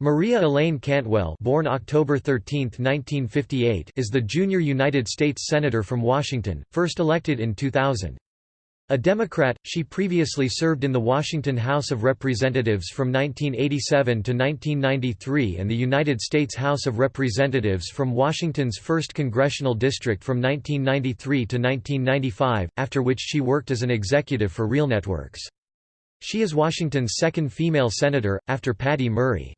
Maria Elaine Cantwell born October 13, 1958, is the junior United States Senator from Washington, first elected in 2000. A Democrat, she previously served in the Washington House of Representatives from 1987 to 1993 and the United States House of Representatives from Washington's 1st Congressional District from 1993 to 1995, after which she worked as an executive for RealNetworks. She is Washington's second female senator, after Patty Murray.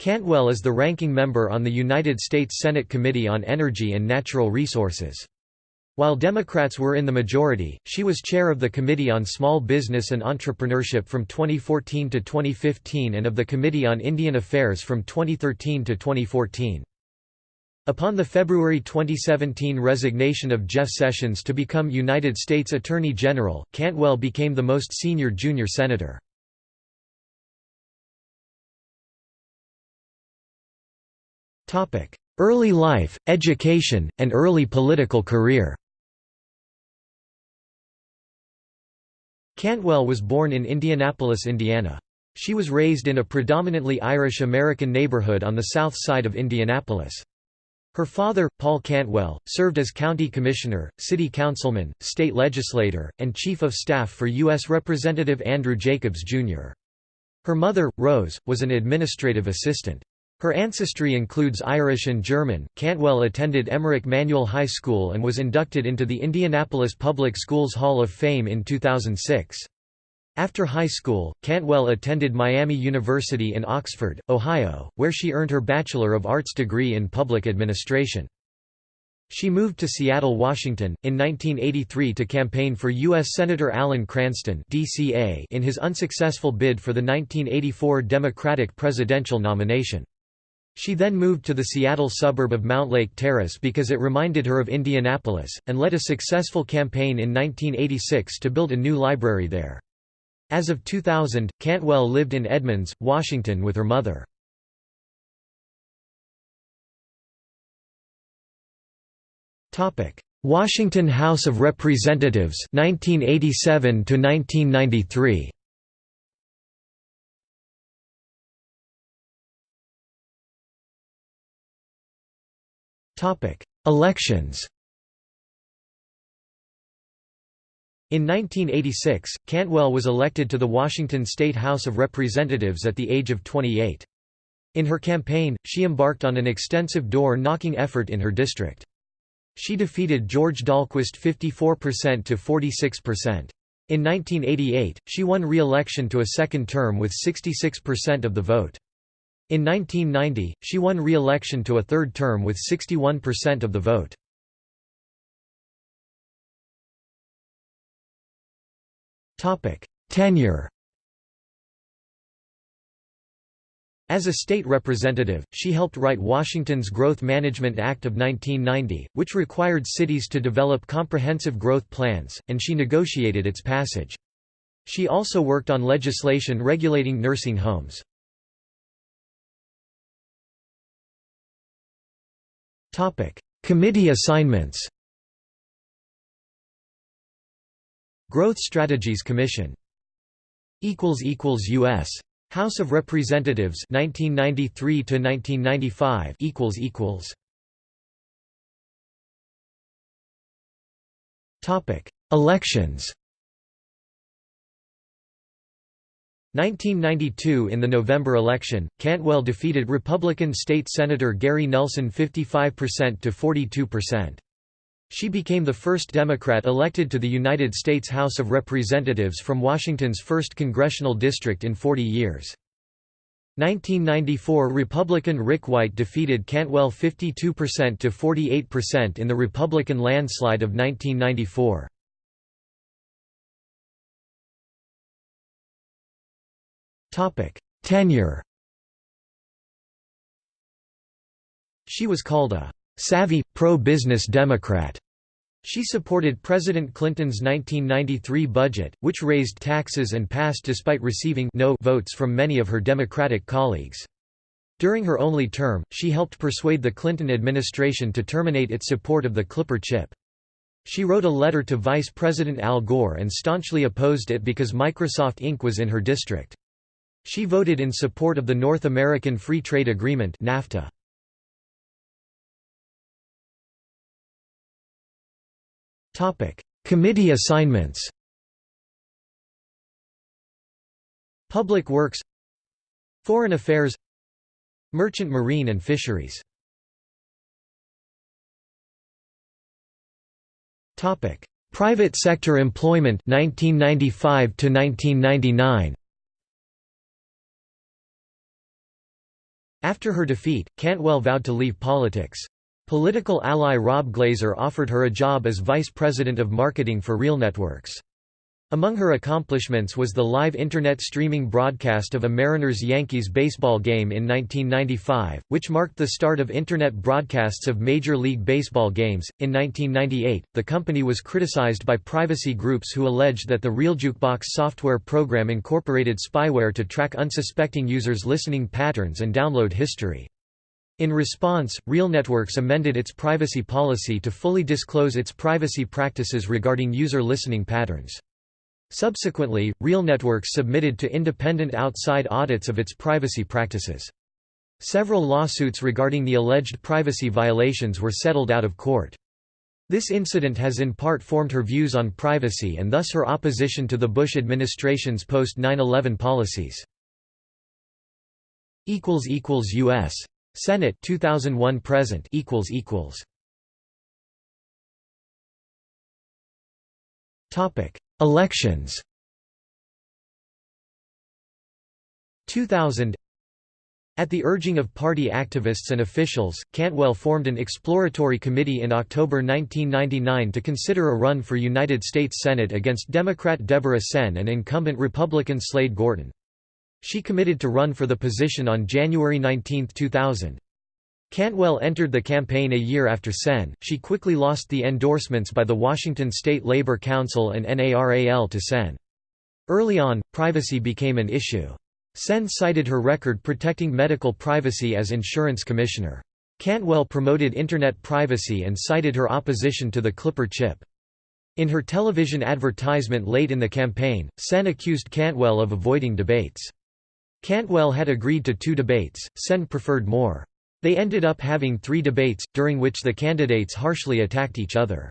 Cantwell is the ranking member on the United States Senate Committee on Energy and Natural Resources. While Democrats were in the majority, she was chair of the Committee on Small Business and Entrepreneurship from 2014 to 2015 and of the Committee on Indian Affairs from 2013 to 2014. Upon the February 2017 resignation of Jeff Sessions to become United States Attorney General, Cantwell became the most senior junior senator. Early life, education, and early political career Cantwell was born in Indianapolis, Indiana. She was raised in a predominantly Irish-American neighborhood on the south side of Indianapolis. Her father, Paul Cantwell, served as county commissioner, city councilman, state legislator, and chief of staff for U.S. Representative Andrew Jacobs, Jr. Her mother, Rose, was an administrative assistant. Her ancestry includes Irish and German. Cantwell attended Emmerich Manual High School and was inducted into the Indianapolis Public Schools Hall of Fame in 2006. After high school, Cantwell attended Miami University in Oxford, Ohio, where she earned her Bachelor of Arts degree in Public Administration. She moved to Seattle, Washington, in 1983 to campaign for U.S. Senator Alan Cranston in his unsuccessful bid for the 1984 Democratic presidential nomination. She then moved to the Seattle suburb of Mountlake Terrace because it reminded her of Indianapolis, and led a successful campaign in 1986 to build a new library there. As of 2000, Cantwell lived in Edmonds, Washington with her mother. Washington House of Representatives 1987 to 1993 Elections In 1986, Cantwell was elected to the Washington State House of Representatives at the age of 28. In her campaign, she embarked on an extensive door-knocking effort in her district. She defeated George Dahlquist 54% to 46%. In 1988, she won re-election to a second term with 66% of the vote. In 1990, she won re-election to a third term with 61% of the vote. Tenure As a state representative, she helped write Washington's Growth Management Act of 1990, which required cities to develop comprehensive growth plans, and she negotiated its passage. She also worked on legislation regulating nursing homes. Committee assignments. Growth Strategies Commission. equals equals US House of Representatives 1993 to 1995 equals equals Topic: Elections 1992 In the November election, Cantwell defeated Republican State Senator Gary Nelson 55% to 42%. She became the first Democrat elected to the United States House of Representatives from Washington's 1st Congressional District in 40 years. 1994 Republican Rick White defeated Cantwell 52% to 48% in the Republican landslide of 1994. Tenure She was called a savvy, pro-business Democrat. She supported President Clinton's 1993 budget, which raised taxes and passed despite receiving no votes from many of her Democratic colleagues. During her only term, she helped persuade the Clinton administration to terminate its support of the Clipper chip. She wrote a letter to Vice President Al Gore and staunchly opposed it because Microsoft Inc. was in her district. She voted in support of the North American Free Trade Agreement NAFTA. Committee assignments. Public Works Foreign Affairs Merchant Marine and Fisheries. Private sector employment 1995 to 1999 After her defeat, Cantwell vowed to leave politics. Political ally Rob Glaser offered her a job as vice president of marketing for RealNetworks. Among her accomplishments was the live Internet streaming broadcast of a Mariners-Yankees baseball game in 1995, which marked the start of Internet broadcasts of Major League Baseball games. In 1998, the company was criticized by privacy groups who alleged that the RealJukebox software program incorporated spyware to track unsuspecting users' listening patterns and download history. In response, RealNetworks amended its privacy policy to fully disclose its privacy practices regarding user listening patterns. Subsequently, RealNetworks submitted to independent outside audits of its privacy practices. Several lawsuits regarding the alleged privacy violations were settled out of court. This incident has in part formed her views on privacy and thus her opposition to the Bush administration's post-9/11 policies. U.S. Senate 2001 present Topic Elections 2000 At the urging of party activists and officials, Cantwell formed an exploratory committee in October 1999 to consider a run for United States Senate against Democrat Deborah Senn and incumbent Republican Slade Gorton. She committed to run for the position on January 19, 2000. Cantwell entered the campaign a year after Senn. She quickly lost the endorsements by the Washington State Labor Council and NARAL to Senn. Early on, privacy became an issue. Senn cited her record protecting medical privacy as insurance commissioner. Cantwell promoted Internet privacy and cited her opposition to the Clipper chip. In her television advertisement late in the campaign, Senn accused Cantwell of avoiding debates. Cantwell had agreed to two debates, Senn preferred more. They ended up having three debates, during which the candidates harshly attacked each other.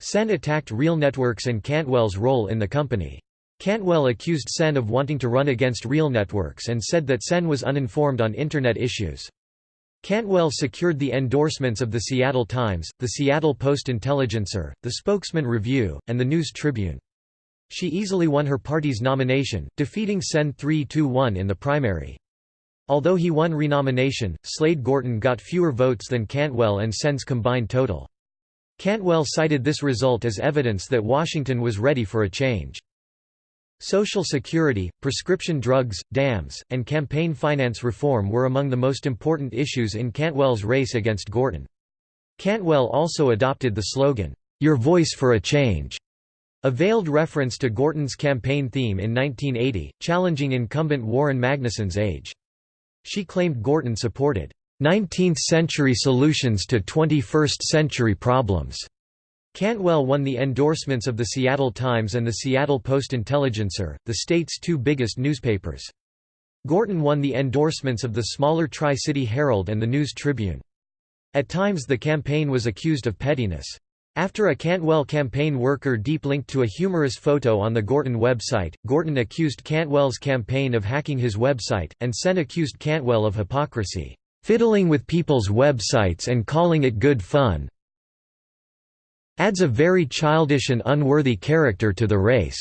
Senn attacked Real Networks and Cantwell's role in the company. Cantwell accused Senn of wanting to run against Real Networks and said that Senn was uninformed on Internet issues. Cantwell secured the endorsements of the Seattle Times, the Seattle Post-Intelligencer, the Spokesman Review, and the News Tribune. She easily won her party's nomination, defeating Senn 3–1 in the primary. Although he won renomination, Slade Gorton got fewer votes than Cantwell and Senn's combined total. Cantwell cited this result as evidence that Washington was ready for a change. Social Security, prescription drugs, dams, and campaign finance reform were among the most important issues in Cantwell's race against Gorton. Cantwell also adopted the slogan, "'Your Voice for a Change' a veiled reference to Gorton's campaign theme in 1980, challenging incumbent Warren Magnuson's age. She claimed Gorton supported 19th-century solutions to 21st-century problems. Cantwell won the endorsements of the Seattle Times and the Seattle Post-Intelligencer, the state's two biggest newspapers. Gorton won the endorsements of the smaller Tri-City Herald and the News Tribune. At times the campaign was accused of pettiness. After a Cantwell campaign worker deep linked to a humorous photo on the Gorton website, Gorton accused Cantwell's campaign of hacking his website, and Senn accused Cantwell of hypocrisy, "...fiddling with people's websites and calling it good fun adds a very childish and unworthy character to the race,"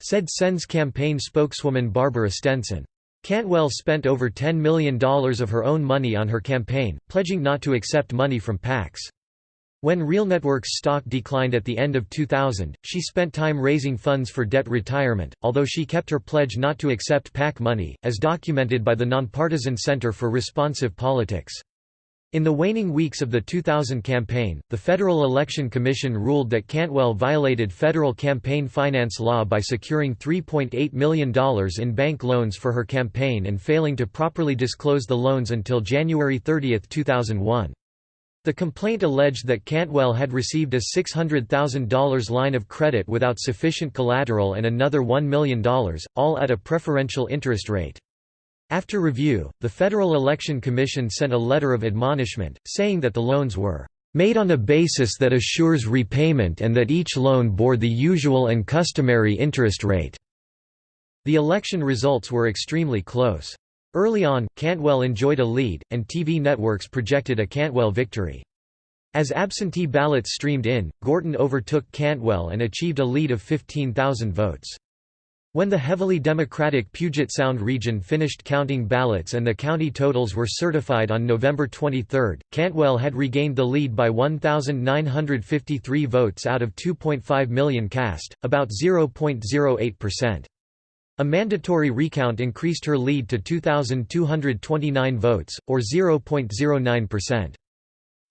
said Senn's campaign spokeswoman Barbara Stenson. Cantwell spent over $10 million of her own money on her campaign, pledging not to accept money from PACs. When RealNetworks stock declined at the end of 2000, she spent time raising funds for debt retirement, although she kept her pledge not to accept PAC money, as documented by the Nonpartisan Center for Responsive Politics. In the waning weeks of the 2000 campaign, the Federal Election Commission ruled that Cantwell violated federal campaign finance law by securing $3.8 million in bank loans for her campaign and failing to properly disclose the loans until January 30, 2001. The complaint alleged that Cantwell had received a $600,000 line of credit without sufficient collateral and another $1 million, all at a preferential interest rate. After review, the Federal Election Commission sent a letter of admonishment, saying that the loans were made on a basis that assures repayment and that each loan bore the usual and customary interest rate." The election results were extremely close. Early on, Cantwell enjoyed a lead, and TV networks projected a Cantwell victory. As absentee ballots streamed in, Gorton overtook Cantwell and achieved a lead of 15,000 votes. When the heavily Democratic Puget Sound region finished counting ballots and the county totals were certified on November 23, Cantwell had regained the lead by 1,953 votes out of 2.5 million cast, about 0.08%. A mandatory recount increased her lead to 2,229 votes, or 0.09%.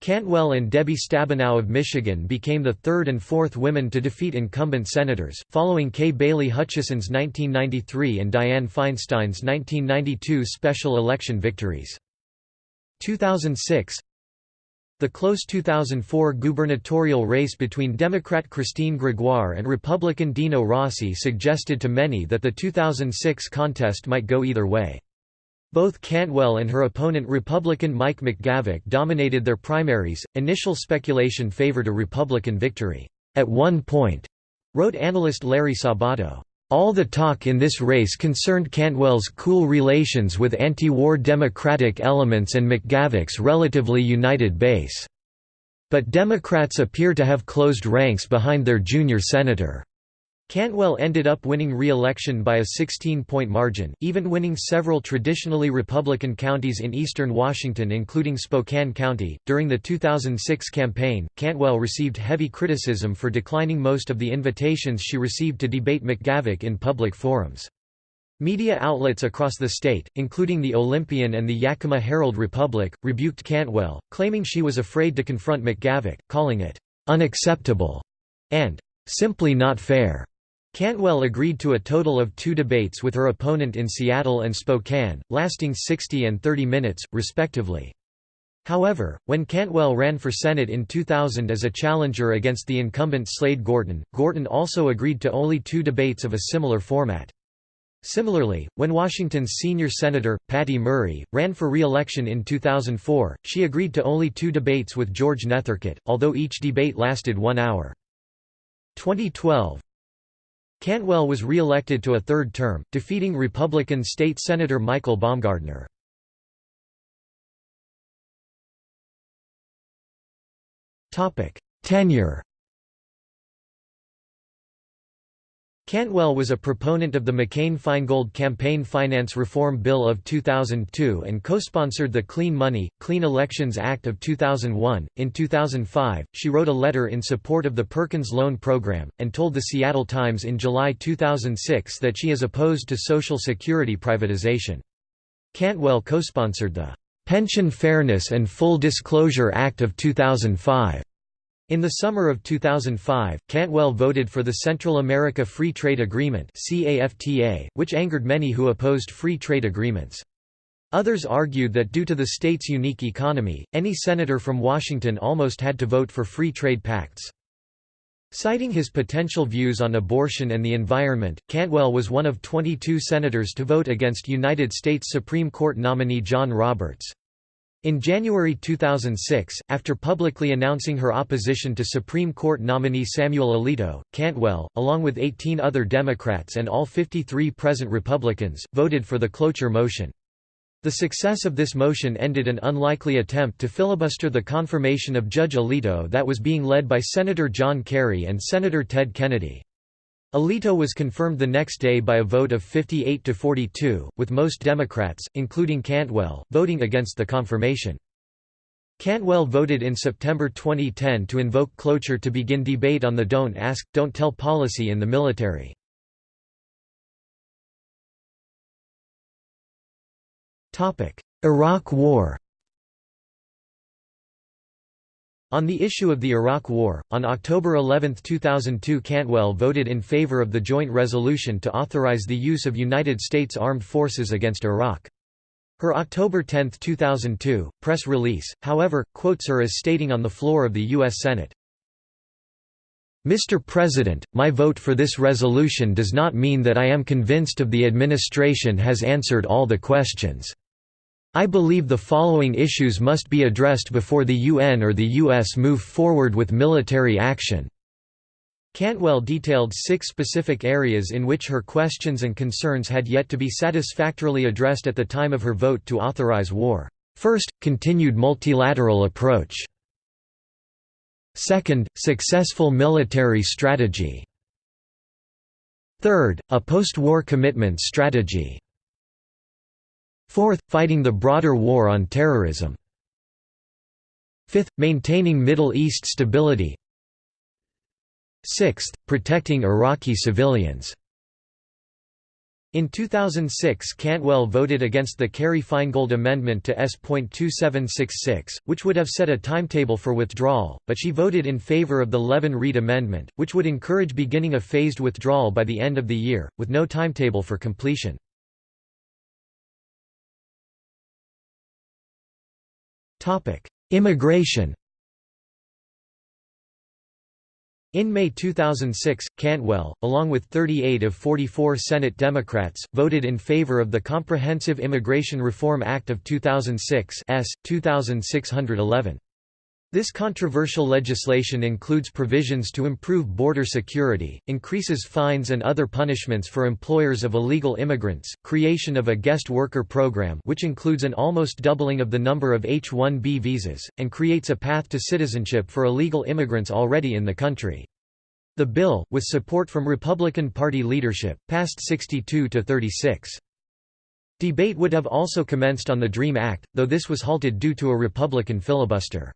Cantwell and Debbie Stabenow of Michigan became the third and fourth women to defeat incumbent senators, following Kay Bailey Hutchison's 1993 and Dianne Feinstein's 1992 special election victories. 2006 the close 2004 gubernatorial race between Democrat Christine Gregoire and Republican Dino Rossi suggested to many that the 2006 contest might go either way. Both Cantwell and her opponent Republican Mike McGavick dominated their primaries. Initial speculation favored a Republican victory. At one point, wrote analyst Larry Sabato, all the talk in this race concerned Cantwell's cool relations with anti-war Democratic elements and McGavick's relatively united base. But Democrats appear to have closed ranks behind their junior senator. Cantwell ended up winning re-election by a 16-point margin, even winning several traditionally Republican counties in eastern Washington including Spokane County. During the 2006 campaign, Cantwell received heavy criticism for declining most of the invitations she received to debate McGavick in public forums. Media outlets across the state, including the Olympian and the Yakima Herald Republic, rebuked Cantwell, claiming she was afraid to confront McGavick, calling it unacceptable and simply not fair. Cantwell agreed to a total of two debates with her opponent in Seattle and Spokane, lasting 60 and 30 minutes, respectively. However, when Cantwell ran for Senate in 2000 as a challenger against the incumbent Slade Gorton, Gorton also agreed to only two debates of a similar format. Similarly, when Washington's senior senator, Patty Murray, ran for re-election in 2004, she agreed to only two debates with George Nethercutt, although each debate lasted one hour. 2012 Cantwell was re-elected to a third term, defeating Republican State Senator Michael Baumgardner. Tenure Cantwell was a proponent of the McCain-Feingold campaign finance reform bill of 2002 and co-sponsored the Clean Money, Clean Elections Act of 2001. In 2005, she wrote a letter in support of the Perkins Loan Program, and told the Seattle Times in July 2006 that she is opposed to Social Security privatization. Cantwell co-sponsored the Pension Fairness and Full Disclosure Act of 2005 in the summer of 2005, Cantwell voted for the Central America Free Trade Agreement which angered many who opposed free trade agreements. Others argued that due to the state's unique economy, any senator from Washington almost had to vote for free trade pacts. Citing his potential views on abortion and the environment, Cantwell was one of 22 senators to vote against United States Supreme Court nominee John Roberts. In January 2006, after publicly announcing her opposition to Supreme Court nominee Samuel Alito, Cantwell, along with 18 other Democrats and all 53 present Republicans, voted for the cloture motion. The success of this motion ended an unlikely attempt to filibuster the confirmation of Judge Alito that was being led by Senator John Kerry and Senator Ted Kennedy. Alito was confirmed the next day by a vote of 58 to 42, with most Democrats, including Cantwell, voting against the confirmation. Cantwell voted in September 2010 to invoke cloture to begin debate on the Don't Ask, Don't Tell policy in the military. Iraq War on the issue of the Iraq War, on October 11, 2002 Cantwell voted in favor of the joint resolution to authorize the use of United States armed forces against Iraq. Her October 10, 2002, press release, however, quotes her as stating on the floor of the U.S. Senate, Mr. President, my vote for this resolution does not mean that I am convinced of the administration has answered all the questions. I believe the following issues must be addressed before the UN or the US move forward with military action. Cantwell detailed six specific areas in which her questions and concerns had yet to be satisfactorily addressed at the time of her vote to authorize war. First, continued multilateral approach. Second, successful military strategy. Third, a post-war commitment strategy. Fourth, fighting the broader war on terrorism. Fifth, maintaining Middle East stability Sixth, protecting Iraqi civilians. In 2006 Cantwell voted against the Kerry-Feingold amendment to S.2766, which would have set a timetable for withdrawal, but she voted in favor of the Levin-Reed amendment, which would encourage beginning a phased withdrawal by the end of the year, with no timetable for completion. Immigration In May 2006, Cantwell, along with 38 of 44 Senate Democrats, voted in favor of the Comprehensive Immigration Reform Act of 2006 S. 2611. This controversial legislation includes provisions to improve border security, increases fines and other punishments for employers of illegal immigrants, creation of a guest worker program which includes an almost doubling of the number of H-1B visas, and creates a path to citizenship for illegal immigrants already in the country. The bill, with support from Republican Party leadership, passed 62 to 36. Debate would have also commenced on the DREAM Act, though this was halted due to a Republican filibuster.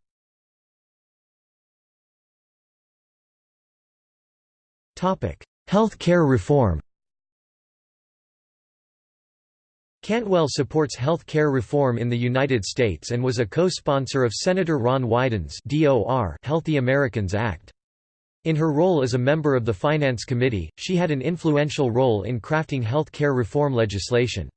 Health care reform Cantwell supports health care reform in the United States and was a co-sponsor of Senator Ron Wyden's Healthy Americans Act. In her role as a member of the Finance Committee, she had an influential role in crafting health care reform legislation.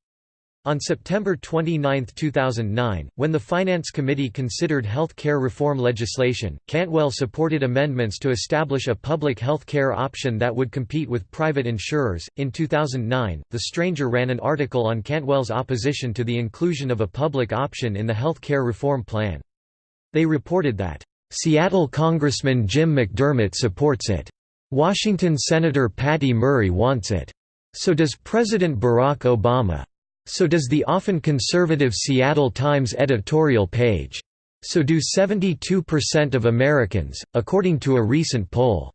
On September 29, 2009, when the Finance Committee considered health care reform legislation, Cantwell supported amendments to establish a public health care option that would compete with private insurers. In 2009, The Stranger ran an article on Cantwell's opposition to the inclusion of a public option in the health care reform plan. They reported that, Seattle Congressman Jim McDermott supports it. Washington Senator Patty Murray wants it. So does President Barack Obama. So does the often conservative Seattle Times editorial page. So do 72% of Americans, according to a recent poll.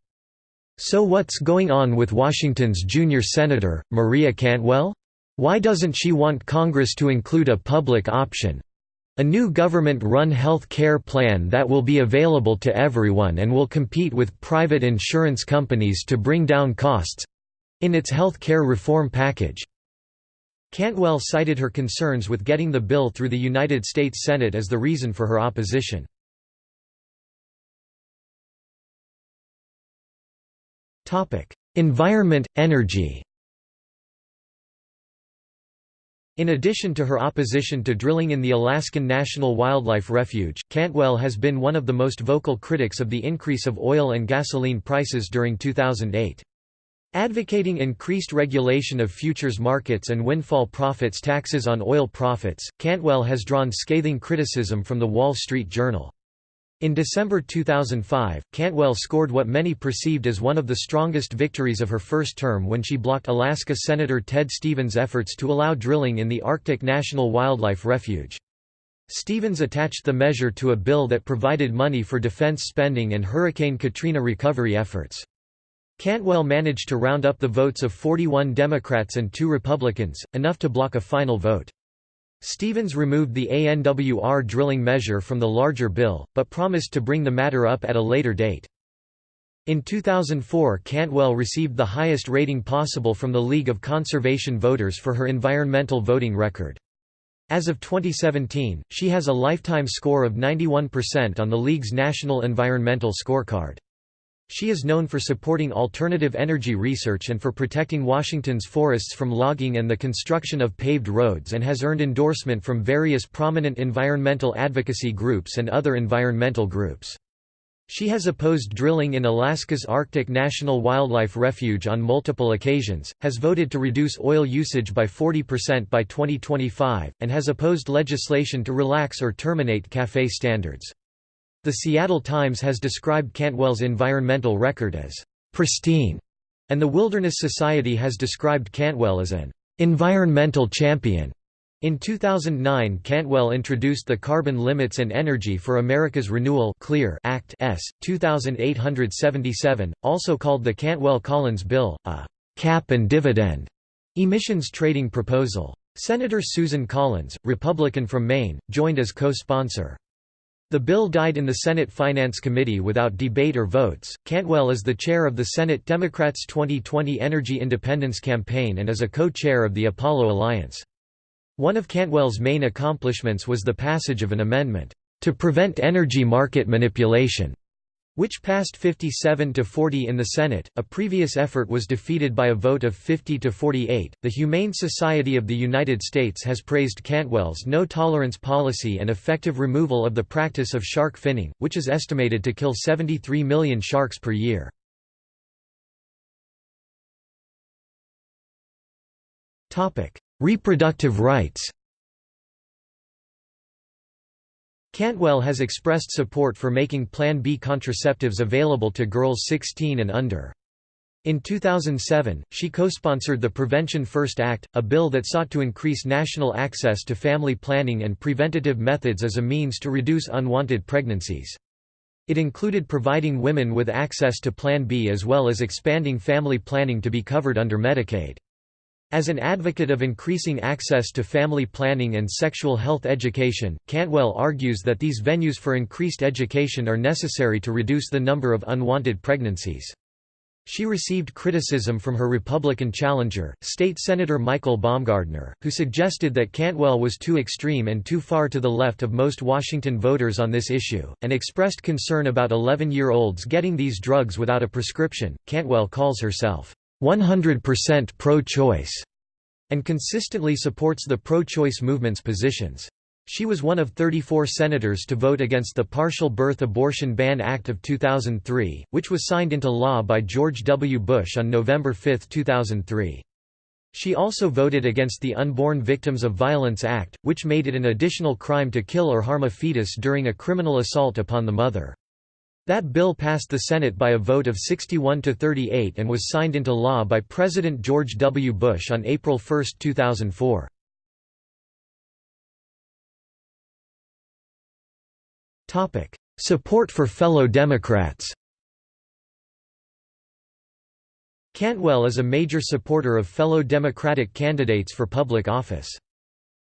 So what's going on with Washington's junior senator, Maria Cantwell? Why doesn't she want Congress to include a public option? A new government-run health care plan that will be available to everyone and will compete with private insurance companies to bring down costs—in its health care reform package. Cantwell cited her concerns with getting the bill through the United States Senate as the reason for her opposition. Environment, energy In addition to her opposition to drilling in the Alaskan National Wildlife Refuge, Cantwell has been one of the most vocal critics of the increase of oil and gasoline prices during 2008. Advocating increased regulation of futures markets and windfall profits taxes on oil profits, Cantwell has drawn scathing criticism from The Wall Street Journal. In December 2005, Cantwell scored what many perceived as one of the strongest victories of her first term when she blocked Alaska Senator Ted Stevens' efforts to allow drilling in the Arctic National Wildlife Refuge. Stevens attached the measure to a bill that provided money for defense spending and Hurricane Katrina recovery efforts. Cantwell managed to round up the votes of 41 Democrats and two Republicans, enough to block a final vote. Stevens removed the ANWR drilling measure from the larger bill, but promised to bring the matter up at a later date. In 2004 Cantwell received the highest rating possible from the League of Conservation Voters for her environmental voting record. As of 2017, she has a lifetime score of 91% on the League's National Environmental Scorecard. She is known for supporting alternative energy research and for protecting Washington's forests from logging and the construction of paved roads and has earned endorsement from various prominent environmental advocacy groups and other environmental groups. She has opposed drilling in Alaska's Arctic National Wildlife Refuge on multiple occasions, has voted to reduce oil usage by 40% by 2025, and has opposed legislation to relax or terminate CAFE standards. The Seattle Times has described Cantwell's environmental record as pristine, and the Wilderness Society has described Cantwell as an environmental champion. In 2009 Cantwell introduced the Carbon Limits and Energy for America's Renewal Clear Act S. 2877, also called the Cantwell-Collins Bill, a «cap and dividend» emissions trading proposal. Senator Susan Collins, Republican from Maine, joined as co-sponsor. The bill died in the Senate Finance Committee without debate or votes. Cantwell is the chair of the Senate Democrats' 2020 Energy Independence Campaign and is a co-chair of the Apollo Alliance. One of Cantwell's main accomplishments was the passage of an amendment to prevent energy market manipulation which passed 57 to 40 in the Senate. A previous effort was defeated by a vote of 50 to 48. The Humane Society of the United States has praised Cantwell's no tolerance policy and effective removal of the practice of shark finning, which is estimated to kill 73 million sharks per year. Topic: Reproductive rights. Cantwell has expressed support for making Plan B contraceptives available to girls 16 and under. In 2007, she co-sponsored the Prevention First Act, a bill that sought to increase national access to family planning and preventative methods as a means to reduce unwanted pregnancies. It included providing women with access to Plan B as well as expanding family planning to be covered under Medicaid. As an advocate of increasing access to family planning and sexual health education, Cantwell argues that these venues for increased education are necessary to reduce the number of unwanted pregnancies. She received criticism from her Republican challenger, State Senator Michael Baumgardner, who suggested that Cantwell was too extreme and too far to the left of most Washington voters on this issue, and expressed concern about 11-year-olds getting these drugs without a prescription. Cantwell calls herself 100% pro-choice, and consistently supports the pro-choice movement's positions. She was one of 34 senators to vote against the Partial Birth Abortion Ban Act of 2003, which was signed into law by George W. Bush on November 5, 2003. She also voted against the Unborn Victims of Violence Act, which made it an additional crime to kill or harm a fetus during a criminal assault upon the mother. That bill passed the Senate by a vote of 61 to 38 and was signed into law by President George W. Bush on April 1, 2004. Topic: Support for fellow Democrats Cantwell is a major supporter of fellow Democratic candidates for public office.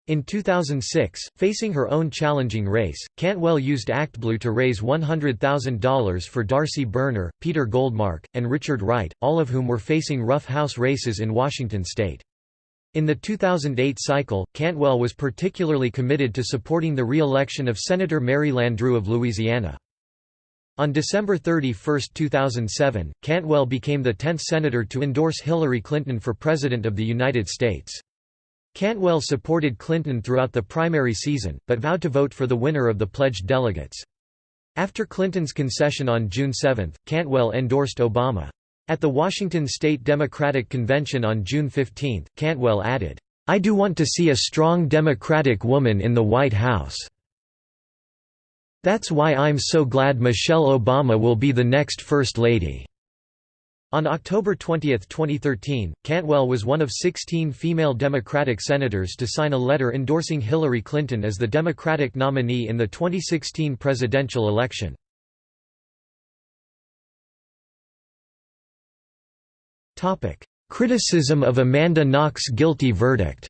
In 2006, facing her own challenging race, Cantwell used ActBlue to raise $100,000 for Darcy Burner, Peter Goldmark, and Richard Wright, all of whom were facing rough house races in Washington state. In the 2008 cycle, Cantwell was particularly committed to supporting the re-election of Senator Mary Landrieu of Louisiana. On December 31, 2007, Cantwell became the 10th senator to endorse Hillary Clinton for President of the United States. Cantwell supported Clinton throughout the primary season, but vowed to vote for the winner of the pledged delegates. After Clinton's concession on June 7, Cantwell endorsed Obama. At the Washington State Democratic Convention on June 15, Cantwell added, "'I do want to see a strong Democratic woman in the White House. That's why I'm so glad Michelle Obama will be the next First Lady.' On October 20, 2013, Cantwell was one of 16 female Democratic senators to sign a letter endorsing Hillary Clinton as the Democratic nominee in the 2016 presidential election. Criticism of Amanda Knox guilty verdict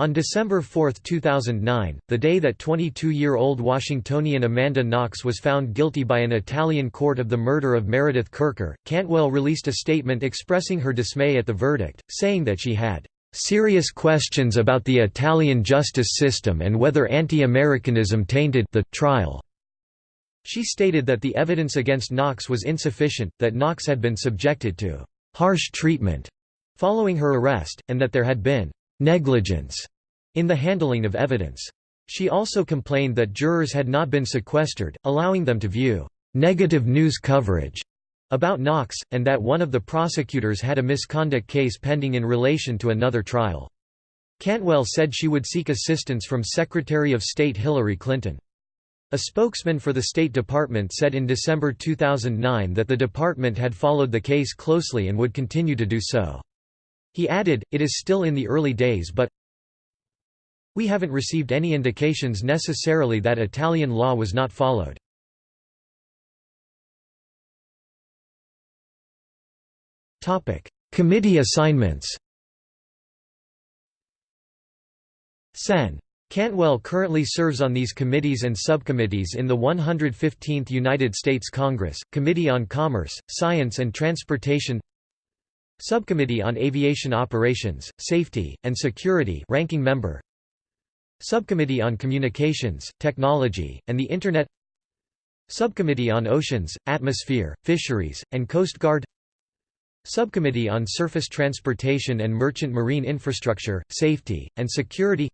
On December 4, 2009, the day that 22-year-old Washingtonian Amanda Knox was found guilty by an Italian court of the murder of Meredith Kercher, Cantwell released a statement expressing her dismay at the verdict, saying that she had "...serious questions about the Italian justice system and whether anti-Americanism tainted the trial." She stated that the evidence against Knox was insufficient, that Knox had been subjected to harsh treatment following her arrest, and that there had been negligence in the handling of evidence. She also complained that jurors had not been sequestered, allowing them to view negative news coverage about Knox, and that one of the prosecutors had a misconduct case pending in relation to another trial. Cantwell said she would seek assistance from Secretary of State Hillary Clinton. A spokesman for the State Department said in December 2009 that the department had followed the case closely and would continue to do so. He added, it is still in the early days but we haven't received any indications necessarily that Italian law was not followed. Committee assignments Sen. Cantwell currently serves on these committees and subcommittees in the 115th United States Congress, Committee on Commerce, Science and Transportation Subcommittee on Aviation Operations, Safety, and Security ranking member. Subcommittee on Communications, Technology, and the Internet. Subcommittee on Oceans, Atmosphere, Fisheries, and Coast Guard. Subcommittee on Surface Transportation and Merchant Marine Infrastructure, Safety, and Security.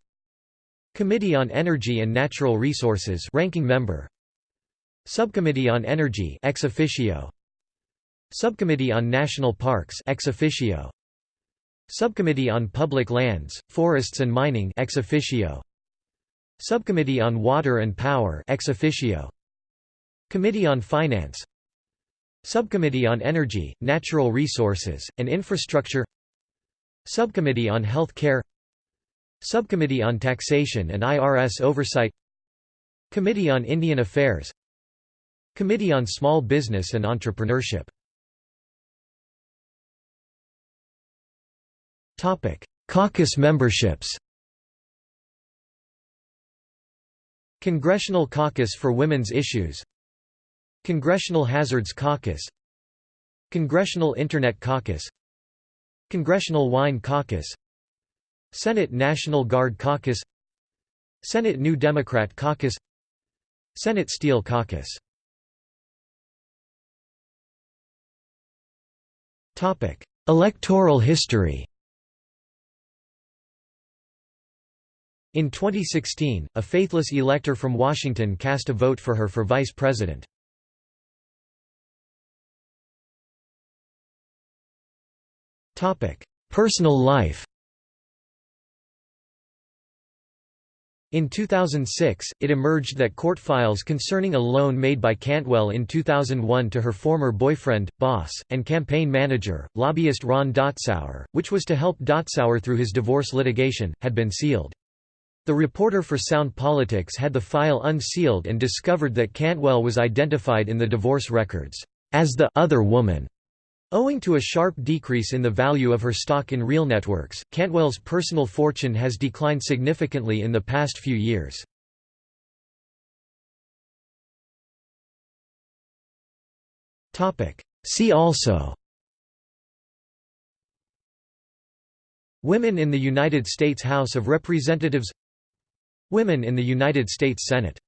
Committee on Energy and Natural Resources ranking member. Subcommittee on Energy ex officio Subcommittee on National Parks ex officio. Subcommittee on Public Lands, Forests and Mining ex officio. Subcommittee on Water and Power ex officio. Committee on Finance. Subcommittee on Energy, Natural Resources, and Infrastructure. Subcommittee on Health Care Subcommittee on Taxation and IRS Oversight. Committee on Indian Affairs. Committee on Small Business and Entrepreneurship Caucus memberships Congressional Caucus for Women's Issues Congressional Hazards Caucus Congressional Internet Caucus Congressional Wine Caucus Senate National Guard Caucus Senate New Democrat Caucus Senate Steel Caucus Topic: Electoral history In 2016, a faithless elector from Washington cast a vote for her for vice president. Personal life In 2006, it emerged that court files concerning a loan made by Cantwell in 2001 to her former boyfriend, boss, and campaign manager, lobbyist Ron Dotzauer, which was to help Dotzauer through his divorce litigation, had been sealed. The reporter for Sound Politics had the file unsealed and discovered that Cantwell was identified in the divorce records as the other woman Owing to a sharp decrease in the value of her stock in real networks, Cantwell's personal fortune has declined significantly in the past few years. See also Women in the United States House of Representatives Women in the United States Senate